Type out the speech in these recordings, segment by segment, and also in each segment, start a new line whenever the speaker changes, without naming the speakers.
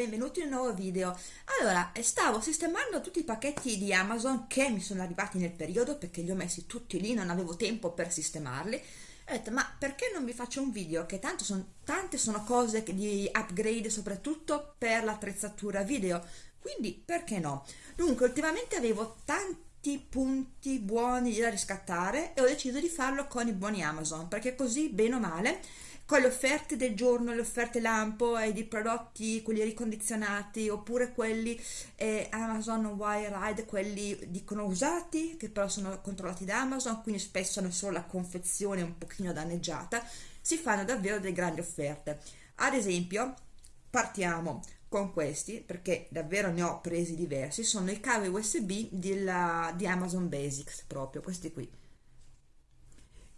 Benvenuti in un nuovo video. Allora, stavo sistemando tutti i pacchetti di Amazon che mi sono arrivati nel periodo perché li ho messi tutti lì, non avevo tempo per sistemarli. Ho detto, ma perché non vi faccio un video? Che tanto sono, tante sono cose di upgrade soprattutto per l'attrezzatura video, quindi perché no? Dunque, ultimamente avevo tanti punti buoni da riscattare e ho deciso di farlo con i buoni Amazon perché così, bene o male, con le offerte del giorno, le offerte lampo e di prodotti, quelli ricondizionati oppure quelli eh, Amazon Wire Ride, quelli dicono usati che però sono controllati da Amazon, quindi spesso hanno solo la confezione un pochino danneggiata, si fanno davvero delle grandi offerte. Ad esempio, partiamo con questi perché davvero ne ho presi diversi sono i cavi usb della, di amazon basics proprio questi qui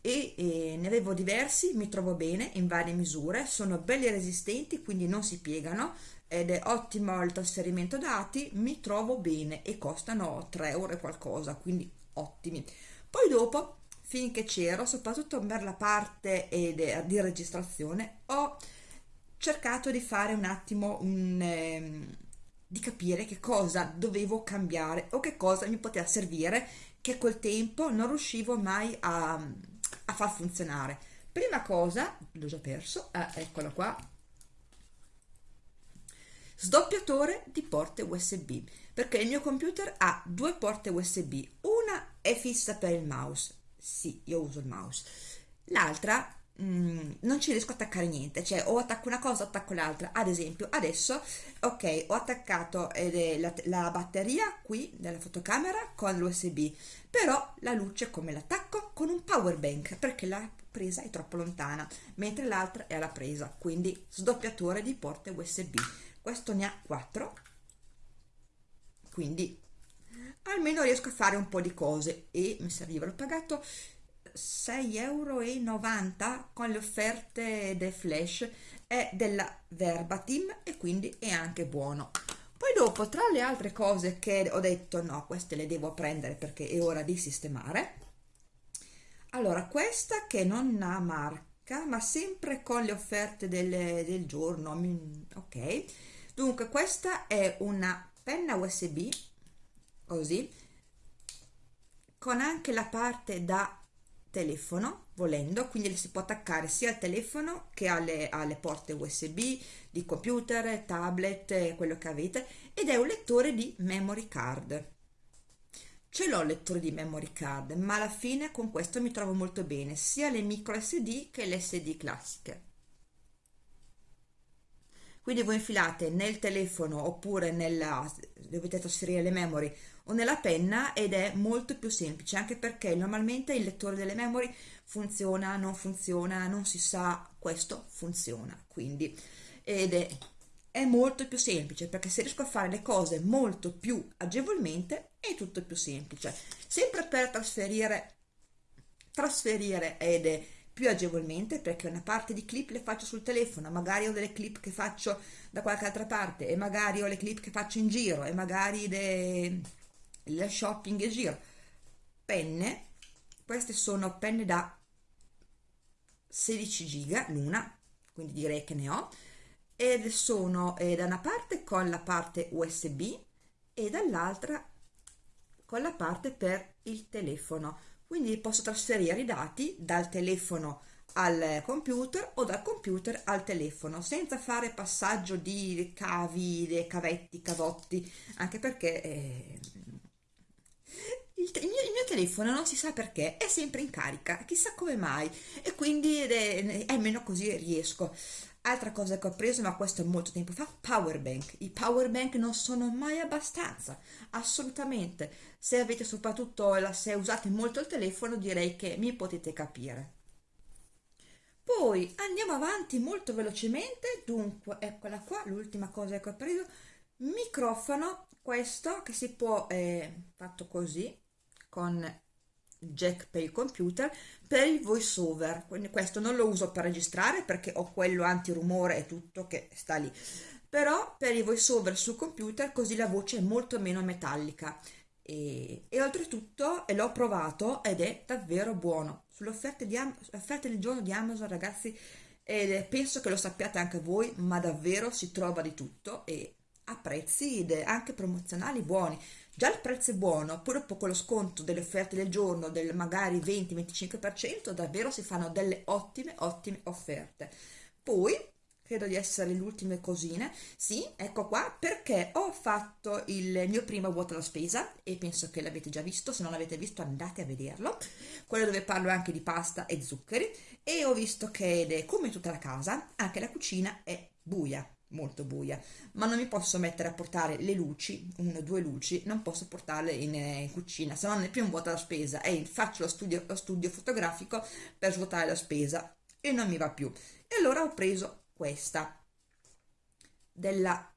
e, e ne avevo diversi, mi trovo bene in varie misure, sono belli resistenti quindi non si piegano ed è ottimo il trasferimento dati, mi trovo bene e costano 3 euro e qualcosa, quindi ottimi. Poi dopo, finché c'ero, soprattutto per la parte di registrazione, ho cercato di fare un attimo un... Eh, di capire che cosa dovevo cambiare o che cosa mi poteva servire che col tempo non riuscivo mai a, a far funzionare. Prima cosa l'ho già perso ah, eccolo qua. Sdoppiatore di porte usb perché il mio computer ha due porte usb una è fissa per il mouse. Sì io uso il mouse. L'altra Mm, non ci riesco a attaccare niente cioè o attacco una cosa o attacco l'altra. Ad esempio adesso ok ho attaccato eh, la, la, batteria qui della fotocamera con l'usb però la luce come l'attacco? Con un power bank perché la presa è troppo lontana mentre l'altra è alla presa quindi sdoppiatore di porte usb questo ne ha 4 quindi almeno riesco a fare un po' di cose e mi serviva l'ho pagato 6,90 euro con le offerte del flash è della Verbatim e quindi è anche buono. Poi dopo tra le altre cose che ho detto no queste le devo prendere perché è ora di sistemare. Allora questa che non ha marca ma sempre con le offerte del, del giorno ok. Dunque questa è una penna usb così con anche la parte da telefono volendo quindi si può attaccare sia al telefono che alle, alle porte usb di computer tablet quello che avete ed è un lettore di memory card. Ce l'ho il lettore di memory card ma alla fine con questo mi trovo molto bene sia le micro sd che le sd classiche quindi voi infilate nel telefono oppure nella dovete trasferire le memory o nella penna ed è molto più semplice anche perché normalmente il lettore delle memory funziona, non funziona, non si sa, questo funziona quindi. Ed è, è molto più semplice perché se riesco a fare le cose molto più agevolmente è tutto più semplice. Sempre per trasferire trasferire ed è più agevolmente perché una parte di clip le faccio sul telefono, magari ho delle clip che faccio da qualche altra parte e magari ho le clip che faccio in giro e magari le shopping in giro. Penne, queste sono penne da 16 giga l'una, quindi direi che ne ho, ed sono eh, da una parte con la parte USB e dall'altra con la parte per il telefono quindi posso trasferire i dati dal telefono al computer o dal computer al telefono senza fare passaggio di cavi, cavetti, cavotti anche perché eh, il, il, mio, il, mio, telefono non si sa perché è sempre in carica chissà come mai e quindi è, almeno così riesco altra cosa che ho preso ma questo è molto tempo fa power bank. I power bank non sono mai abbastanza. Assolutamente. Se avete soprattutto se usate molto il telefono direi che mi potete capire. Poi andiamo avanti molto velocemente. Dunque eccola qua l'ultima cosa che ho preso. Microfono questo che si può eh, fatto così con jack per il computer per il voice over quindi questo non lo uso per registrare perché ho quello antirumore e tutto che sta lì. Però per i voice over sul computer così la voce è molto meno metallica. E, e oltretutto l'ho provato ed è davvero buono. Sulle offerte, di, offerte del giorno di Amazon ragazzi e penso che lo sappiate anche voi, ma davvero si trova di tutto e a prezzi anche promozionali buoni. Già il prezzo è buono, poi dopo con lo sconto delle offerte del giorno del magari 20-25%, davvero si fanno delle ottime, ottime offerte. Poi credo di essere le ultime cosine. Sì, ecco qua, perché ho fatto il mio primo vuoto alla spesa e penso che l'avete già visto, se non l'avete visto andate a vederlo, quello dove parlo anche di pasta e zuccheri e ho visto che come tutta la casa, anche la cucina è buia molto buia ma non mi posso mettere a portare le luci una o due luci non posso portarle in, in cucina se no non è più un vuoto alla spesa. E faccio lo studio, lo studio fotografico per svuotare la spesa. E non mi va più. E allora ho preso questa della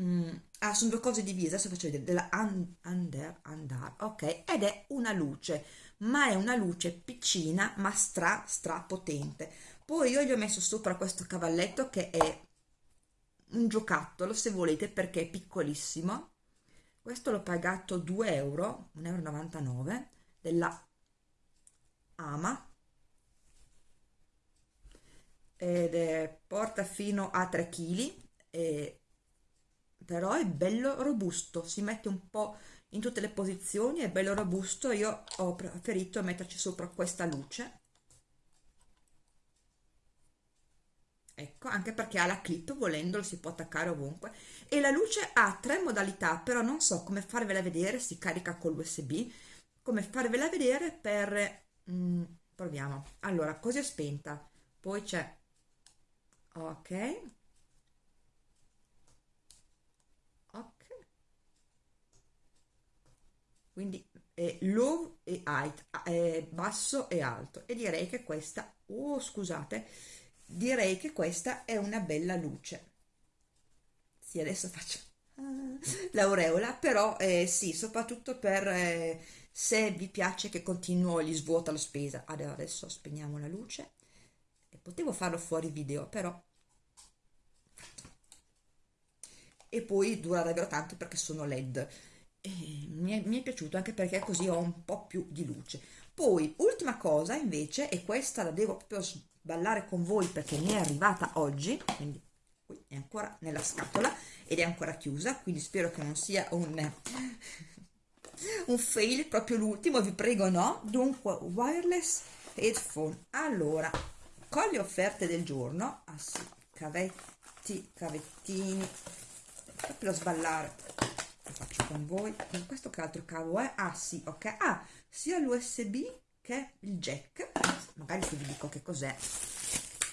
mm, ah sono due cose divise adesso faccio vedere della under under ok ed è una luce ma è una luce piccina ma stra stra potente poi io gli ho messo sopra questo cavalletto che è un giocattolo se volete perché è piccolissimo. Questo l'ho pagato 2 euro 1,99 euro della Ama. Ed è, porta fino a 3 kg e, però è bello robusto si mette un po' in tutte le posizioni è bello robusto io ho preferito metterci sopra questa luce ecco anche perché ha la clip volendolo si può attaccare ovunque. E la luce ha tre modalità però non so come farvela vedere si carica con l'usb come farvela vedere per mm, proviamo. Allora così è spenta. Poi c'è ok. Ok. Quindi è low e height è basso e alto. E direi che questa oh scusate direi che questa è una bella luce. Sì adesso faccio l'aureola però eh, sì soprattutto per eh, se vi piace che continuo gli svuota la spesa. Adesso spegniamo la luce. Potevo farlo fuori video però. E poi dura davvero tanto perché sono led. E mi, è, mi è piaciuto anche perché così ho un po' più di luce. Poi ultima cosa invece e questa la devo proprio sballare con voi perché mi è arrivata oggi quindi è ancora nella scatola ed è ancora chiusa quindi spero che non sia un un fail proprio l'ultimo vi prego no. Dunque wireless headphone. Allora con le offerte del giorno ah sì, cavetti cavettini proprio sballare lo faccio con voi. Questo che altro cavo è? Ah sì ok. Ah sia l'usb che il jack magari vi dico che cos'è.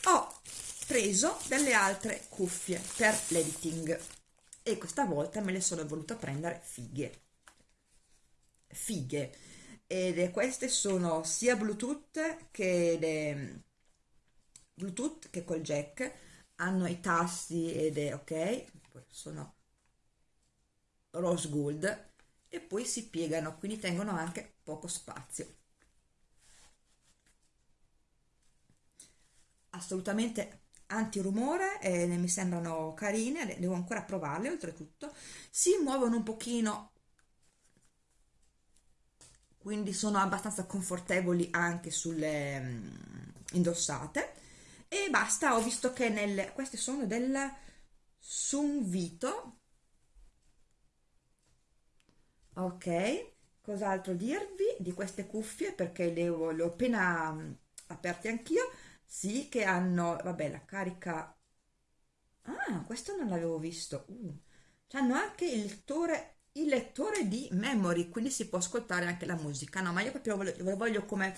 Ho preso delle altre cuffie per l'editing e questa volta me le sono voluta prendere fighe. Fighe. Ed queste sono sia bluetooth che le bluetooth che col jack. Hanno i tasti ed è ok. Sono rose gold. E poi si piegano quindi tengono anche poco spazio assolutamente antirumore e mi sembrano carine devo ancora provarle oltretutto si muovono un pochino. Quindi sono abbastanza confortevoli anche sulle mm, indossate. E basta ho visto che nelle queste sono del Sunvito ok cos'altro dirvi di queste cuffie? Perché le ho, le ho appena mm, aperte anch'io sì che hanno vabbè la carica. Ah questo non l'avevo visto. Uh, hanno anche il lettore il lettore di memory quindi si può ascoltare anche la musica. No ma io proprio voglio, voglio come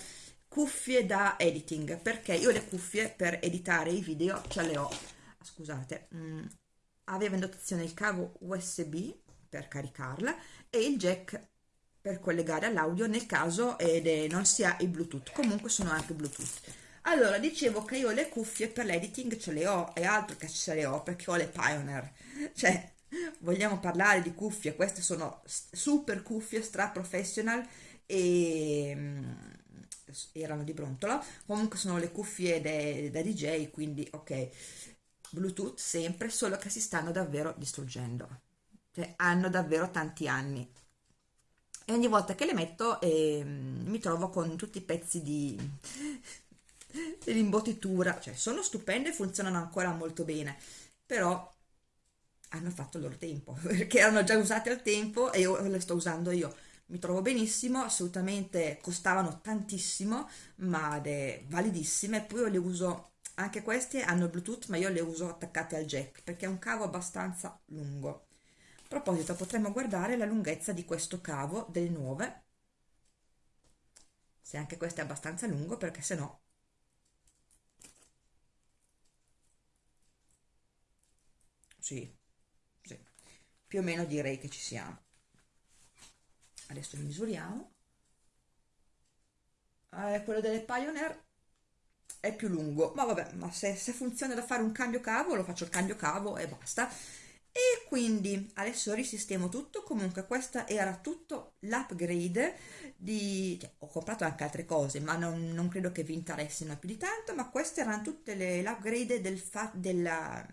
cuffie da editing perché io le cuffie per editare i video ce le ho. Scusate. Mh, mm, aveva in dotazione il cavo usb per caricarla e il jack per collegare all'audio nel caso eh, non sia il bluetooth. Comunque sono anche bluetooth allora dicevo che io le cuffie per l'editing ce le ho e altro che ce le ho perché ho le Pioneer. Cioè vogliamo parlare di cuffie queste sono super cuffie stra professional e mm, erano di brontolo. Comunque sono le cuffie da DJ quindi ok. Bluetooth sempre solo che si stanno davvero distruggendo. Cioè hanno davvero tanti anni. E ogni volta che le metto eh, mi trovo con tutti i pezzi di dell'imbottitura, cioè sono stupende, funzionano ancora molto bene, però hanno fatto il loro tempo, perché erano già usate al tempo e io le sto usando io. Mi trovo benissimo, assolutamente costavano tantissimo, ma validissime, poi io le uso, anche queste hanno Bluetooth, ma io le uso attaccate al jack, perché è un cavo abbastanza lungo. A proposito, potremmo guardare la lunghezza di questo cavo delle nuove, se anche questo è abbastanza lungo, perché se no sì, sì, più o meno direi che ci siamo. Adesso li misuriamo. Eh, quello delle Pioneer è più lungo, ma vabbè, ma se, se funziona da fare un cambio cavo, lo faccio il cambio cavo e basta. E quindi adesso risistemo tutto, comunque questa era tutto l'upgrade di... Cioè, ho comprato anche altre cose, ma non, non, credo che vi interessino più di tanto, ma queste erano tutte le, l'upgrade del fa, della,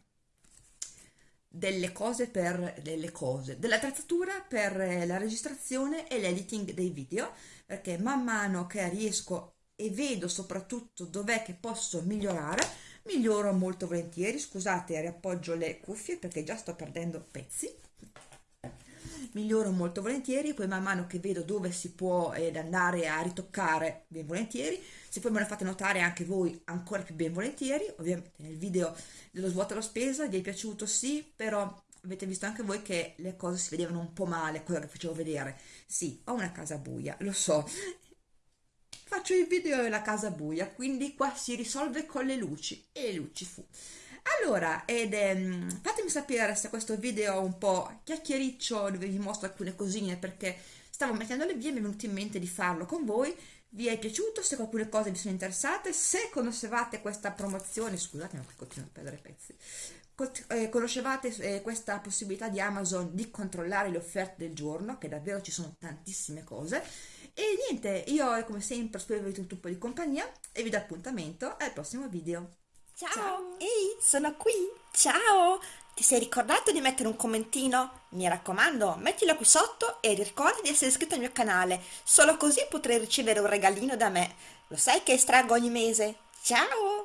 delle cose per delle cose dell'attrezzatura per la registrazione e l'editing dei video perché man mano che riesco e vedo soprattutto dov'è che posso migliorare miglioro molto volentieri. Scusate riappoggio le cuffie perché già sto perdendo pezzi miglioro molto volentieri poi man mano che vedo dove si può ed andare a ritoccare ben volentieri. Se poi me lo fate notare anche voi ancora più ben volentieri. Ovviamente nel video dello svuoto la spesa vi è piaciuto? Sì però avete visto anche voi che le cose si vedevano un po' male quello che facevo vedere. Sì ho una casa buia lo so. Faccio il video della casa buia quindi qua si risolve con le luci. E le luci fu allora, ed, ehm, fatemi sapere se questo video è un po' chiacchiericcio dove vi mostro alcune cosine perché stavo mettendole via e mi è venuto in mente di farlo con voi. Vi è piaciuto? Se alcune cose vi sono interessate? Se conoscevate questa promozione, scusate ma continuo a perdere pezzi, eh, conoscevate eh, questa possibilità di Amazon di controllare le offerte del giorno, che davvero ci sono tantissime cose, e niente, io come sempre spero vi avete un po' di compagnia e vi do appuntamento al prossimo video.
Ciao. Ciao! Ehi, sono qui! Ciao! Ti sei ricordato di mettere un commentino? Mi raccomando, mettilo qui sotto e ricorda di essere iscritto al mio canale, solo così potrai ricevere un regalino da me. Lo sai che estraggo ogni mese? Ciao!